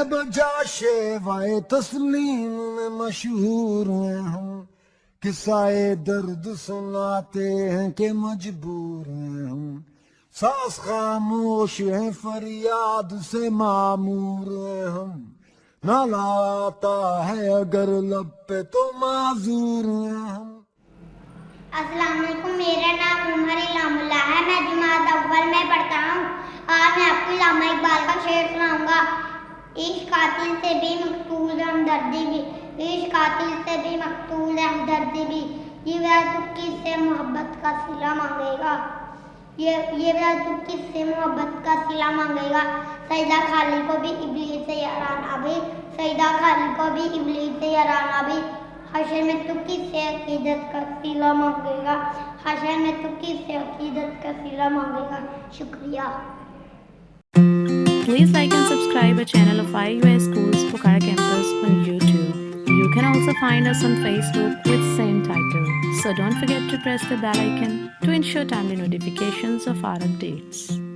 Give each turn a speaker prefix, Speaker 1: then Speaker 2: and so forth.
Speaker 1: ہے بجا شیوائے تسلیم میں مشہور ہیں ہم، قصائے درد سناتے ہیں کہ مجبور ہیں ہم۔ ساس خاموش ہیں، فریاد سے معمور ہیں ہم۔ نالا آتا ہے اگر لب پہ تو معذور ہیں ہم۔
Speaker 2: السلام علیکم، میرا نام عمر علام اللہ ہے۔ میں جماعت اول میں پڑھتا ہوں۔ آج میں آپ کو علامہ اقبال کا شعر سناؤں گا۔ عشق قاتل سے بھی مقتول ہمدردی بھی عشق قاتل سے بھی مقتول ہمدردی بھی۔ یہ وہ تو کس سے محبت کا صلہ مانگے گا؟ یہ یہ وہ تو کس سے محبت کا صلہ مانگے گا؟ سیدہ خالی کو بھی ابلیس سے یارانہ بھی۔ سیدہ خالی کو بھی ابلیس سے یارانہ بھی۔ حشر میں تو کس سے عقیدت کا صلہ مانگے گا؟ حشر میں تو کس سے عقیدت کا صلہ مانگے گا؟ شکریہ۔
Speaker 3: Please like subscribe our channel of IUS Schools Pokhara Campus on YouTube. You can also find us on Facebook with same title. So don't forget to press the bell icon to ensure timely notifications of our updates.